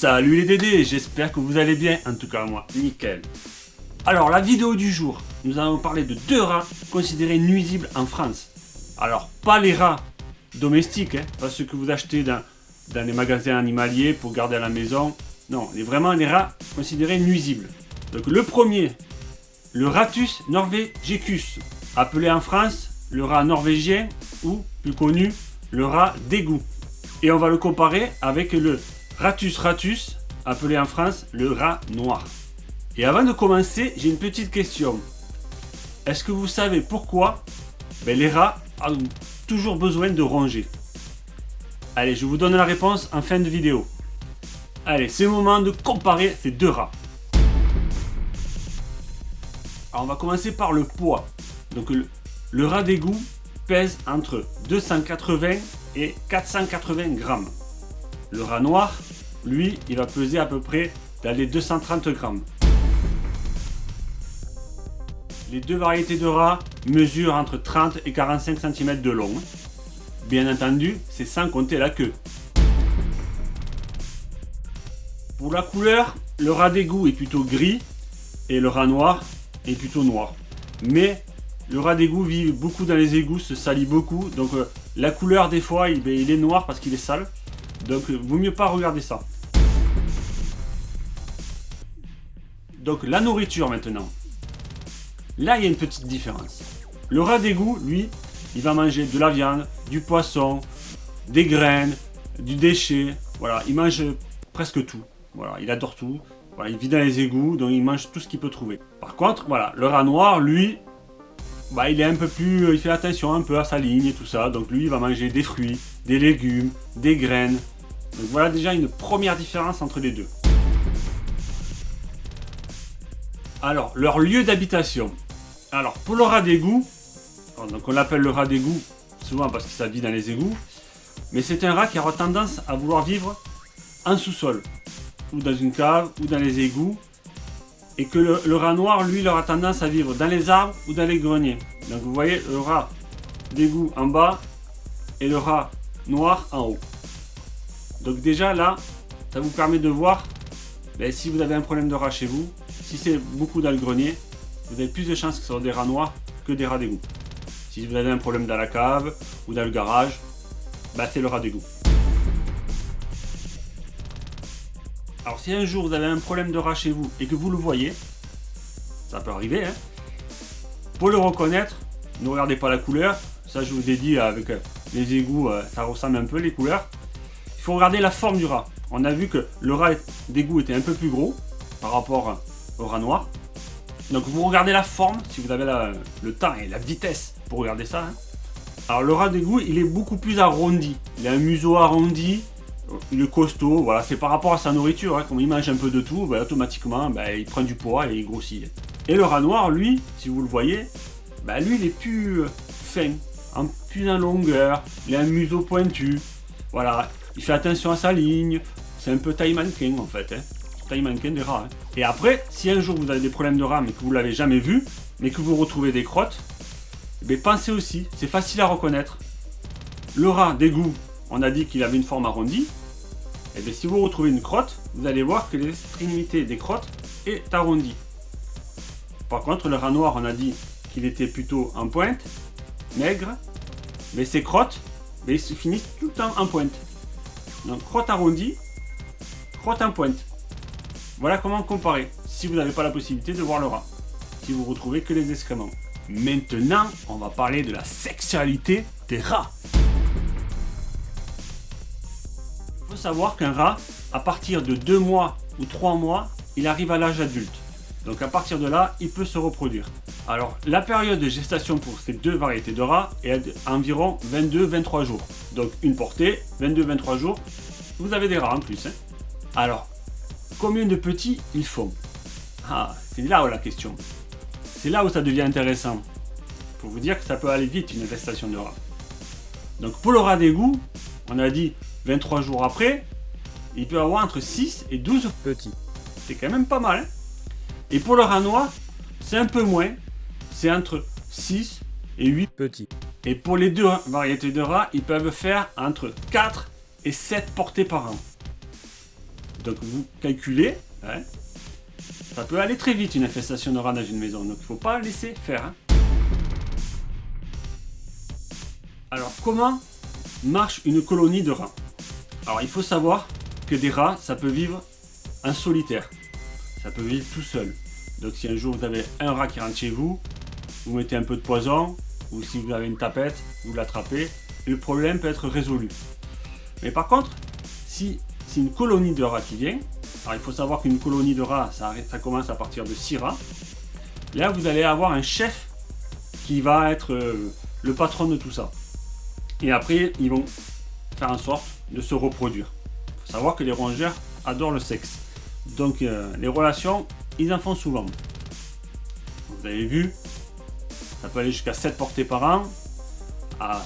Salut les Dédés, j'espère que vous allez bien, en tout cas moi, nickel. Alors la vidéo du jour, nous allons parler de deux rats considérés nuisibles en France. Alors pas les rats domestiques, hein, pas ceux que vous achetez dans, les magasins animaliers pour garder à la maison. Non, les, vraiment les rats considérés nuisibles. Donc le premier, le Ratus norvegicus, appelé en France le rat norvégien ou plus connu le rat d'égout. Et on va le comparer avec le Ratus ratus, appelé en France le rat noir. Et avant de commencer, j'ai une petite question. Est-ce que vous savez pourquoi ben, les rats ont toujours besoin de ronger Allez, je vous donne la réponse en fin de vidéo. Allez, c'est le moment de comparer ces deux rats. Alors, on va commencer par le poids. Donc, le, le rat d'égout pèse entre 280 et 480 grammes. Le rat noir, lui, il va peser à peu près dans les 230 grammes. Les deux variétés de rats mesurent entre 30 et 45 cm de long. Bien entendu, c'est sans compter la queue. Pour la couleur, le rat d'égout est plutôt gris et le rat noir est plutôt noir. Mais le rat d'égout vit beaucoup dans les égouts, se salit beaucoup. Donc euh, la couleur des fois, il, il est noir parce qu'il est sale. Donc, vaut mieux pas regarder ça. Donc, la nourriture maintenant. Là, il y a une petite différence. Le rat d'égout, lui, il va manger de la viande, du poisson, des graines, du déchet. Voilà, il mange presque tout. Voilà, il adore tout. Voilà, il vit dans les égouts, donc il mange tout ce qu'il peut trouver. Par contre, voilà, le rat noir, lui, bah, il est un peu plus, il fait attention un peu à sa ligne et tout ça. Donc lui, il va manger des fruits, des légumes, des graines, donc voilà déjà une première différence entre les deux. Alors, leur lieu d'habitation. Alors, pour le rat d'égout, on l'appelle le rat d'égout, souvent parce que ça vit dans les égouts, mais c'est un rat qui aura tendance à vouloir vivre en sous-sol, ou dans une cave, ou dans les égouts, et que le, rat noir, lui, il aura tendance à vivre dans les arbres ou dans les greniers. Donc vous voyez le rat d'égout en bas, et le rat noir en haut. Donc déjà là, ça vous permet de voir ben, si vous avez un problème de rat chez vous, si c'est beaucoup dans le grenier, vous avez plus de chances que ce soit des rats noirs que des rats d'égout. Si vous avez un problème dans la cave ou dans le garage, ben, c'est le rat d'égout. Alors si un jour vous avez un problème de rat chez vous et que vous le voyez, ça peut arriver, hein, pour le reconnaître, ne regardez pas la couleur, ça je vous ai dit avec les égouts, euh, ça ressemble un peu les couleurs faut regarder la forme du rat. On a vu que le rat d'égout était un peu plus gros par rapport au rat noir. Donc vous regardez la forme, si vous avez le temps et la vitesse pour regarder ça. Hein. Alors le rat d'égout, il est beaucoup plus arrondi. Il a un museau arrondi, il est costaud. Voilà, c'est par rapport à sa nourriture. Hein. Comme il mange un peu de tout, bah, automatiquement, bah, il prend du poids et il grossit. Et le rat noir, lui, si vous le voyez, bah, lui, il est plus euh, fin, en plus en longueur. Il a un museau pointu. Voilà, il fait attention à sa ligne. C'est un peu taille mannequin en fait. Hein. Taille mannequin des rats. Hein. Et après, si un jour vous avez des problèmes de rats mais que vous ne l'avez jamais vu, mais que vous retrouvez des crottes, eh pensez aussi, c'est facile à reconnaître. Le rat d'égout, on a dit qu'il avait une forme arrondie. Et eh bien si vous retrouvez une crotte, vous allez voir que l'extrémité des crottes est arrondie. Par contre, le rat noir, on a dit qu'il était plutôt en pointe, mais ses crottes, mais ils se finissent tout le temps en pointe. Donc crotte arrondie, crotte en pointe. Voilà comment comparer, si vous n'avez pas la possibilité de voir le rat. Si vous retrouvez que les excréments. Maintenant, on va parler de la sexualité des rats. Il faut savoir qu'un rat, à partir de 2 mois ou 3 mois, il arrive à l'âge adulte. Donc à partir de là, il peut se reproduire. Alors la période de gestation pour ces deux variétés de rats est environ 22-23 jours. Donc une portée, 22-23 jours, vous avez des rats en plus. Hein. Alors, combien de petits ils font? Ah, c'est là où la question. C'est là où ça devient intéressant. Pour vous dire que ça peut aller vite une gestation de rats. Donc pour le rat d'égout, on a dit 23 jours après, il peut avoir entre 6 et 12 petits. C'est quand même pas mal. Hein. Et pour le rat noir, c'est un peu moins. C'est entre 6 et 8 petits. Et pour les deux variétés de rats, ils peuvent faire entre 4 et 7 portées par an. Donc vous calculez, hein. ça peut aller très vite une infestation de rats dans une maison, donc il ne faut pas laisser faire. Hein. Alors comment marche une colonie de rats? Alors il faut savoir que des rats, ça peut vivre en solitaire. Ça peut vivre tout seul. Donc si un jour vous avez un rat qui rentre chez vous, vous mettez un peu de poison, ou si vous avez une tapette, vous l'attrapez, le problème peut être résolu. Mais par contre, si c'est une colonie de rats qui vient, alors il faut savoir qu'une colonie de rats, ça, ça commence à partir de 6 rats, là vous allez avoir un chef qui va être euh, le patron de tout ça. Et après, ils vont faire en sorte de se reproduire. Il faut savoir que les rongeurs adorent le sexe. Donc euh, les relations, ils en font souvent. Vous avez vu, ça peut aller jusqu'à 7 portées par an, à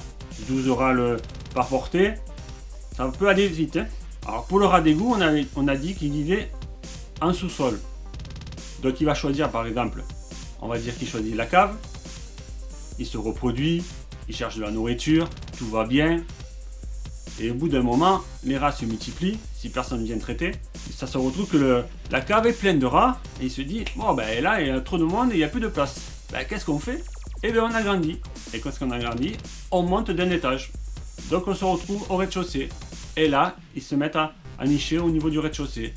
12 orales par portée. Ça peut aller vite. Hein. Alors pour le rat d'égout, on on a dit qu'il vivait en sous-sol. Donc il va choisir par exemple, on va dire qu'il choisit la cave, il se reproduit, il cherche de la nourriture, tout va bien. Et au bout d'un moment, les rats se multiplient, si personne ne vient traiter. Ça se retrouve que la cave est pleine de rats, et il se dit, bon ben là il y a trop de monde et il n'y a plus de place. Ben, qu'est-ce qu'on fait? Eh bien on agrandit. Et qu'est-ce qu'on agrandit On monte d'un étage. Donc on se retrouve au rez-de-chaussée. Et là, ils se mettent à, nicher au niveau du rez-de-chaussée.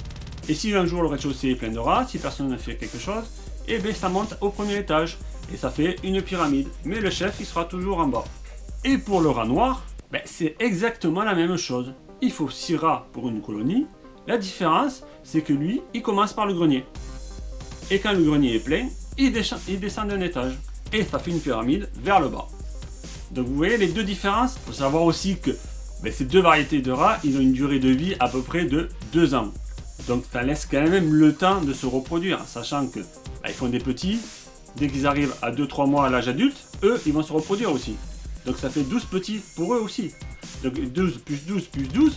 Et si un jour le rez-de-chaussée est plein de rats, si personne ne fait quelque chose, eh bien ça monte au premier étage. Et ça fait une pyramide. Mais le chef, il sera toujours en bas. Et pour le rat noir, ben, c'est exactement la même chose. Il faut 6 rats pour une colonie. La différence, c'est que lui, il commence par le grenier. Et quand le grenier est plein, il descend, d'un étage. Et ça fait une pyramide vers le bas. Donc vous voyez les deux différences. Il faut savoir aussi que ben, ces deux variétés de rats, ils ont une durée de vie à peu près de 2 ans. Donc ça laisse quand même le temps de se reproduire, sachant que ben, font des petits. Dès qu'ils arrivent à 2-3 mois à l'âge adulte, eux, ils vont se reproduire aussi. Donc ça fait 12 petits pour eux aussi. Donc 12 plus 12 plus 12.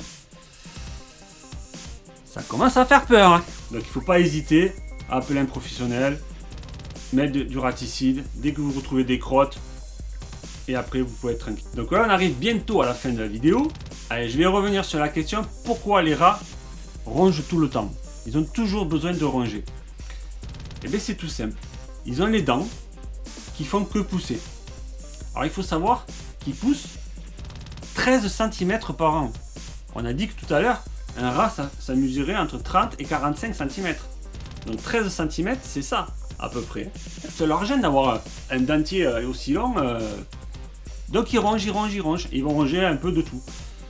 Ça commence à faire peur. Hein. Donc il ne faut pas hésiter à appeler un professionnel. Mettre du raticide. Dès que vous retrouvez des crottes. Et après vous pouvez être tranquille. Donc voilà on arrive bientôt à la fin de la vidéo. Allez je vais revenir sur la question. Pourquoi les rats rongent tout le temps? Ils ont toujours besoin de ronger. Et eh bien c'est tout simple. Ils ont les dents qui font que pousser. Alors il faut savoir qu'ils poussent 13 cm par an. On a dit que tout à l'heure, un rat, ça, mesurait entre 30 et 45 cm. Donc 13 cm, c'est ça, à peu près. Ça leur gêne d'avoir un dentier euh, aussi long. Euh. Donc ils rongent, ils rongent, ils rongent. Ils vont ronger un peu de tout.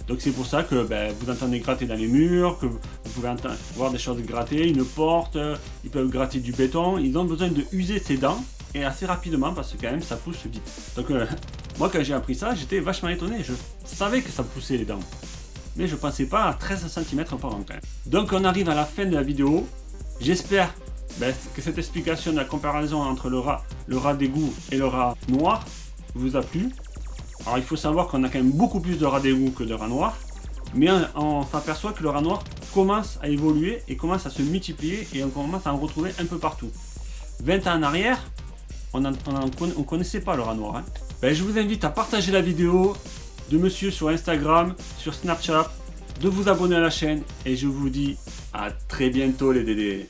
Donc c'est pour ça que ben, vous entendez gratter dans les murs, que vous pouvez voir des choses gratter, une porte, euh, ils peuvent gratter du béton. Ils ont besoin de user ses dents et assez rapidement parce que quand même ça pousse vite. Donc euh, moi quand j'ai appris ça, j'étais vachement étonné. Je savais que ça poussait les dents. Mais je pensais pas à 13 cm par an quand même. Donc on arrive à la fin de la vidéo. J'espère ben, que cette explication de la comparaison entre le rat, le rat d'égout et le rat noir vous a plu. Alors il faut savoir qu'on a quand même beaucoup plus de rats d'égout que de rats noirs. Mais on, s'aperçoit que le rat noir commence à évoluer et commence à se multiplier et on commence à en retrouver un peu partout. 20 ans en arrière, on ne connaissait pas le rat noir. Hein. Ben, je vous invite à partager la vidéo de monsieur sur Instagram, sur Snapchat, de vous abonner à la chaîne et je vous dis à très bientôt les dédés.